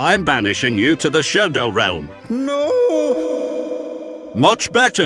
I'm banishing you to the Shadow Realm. No! Much better.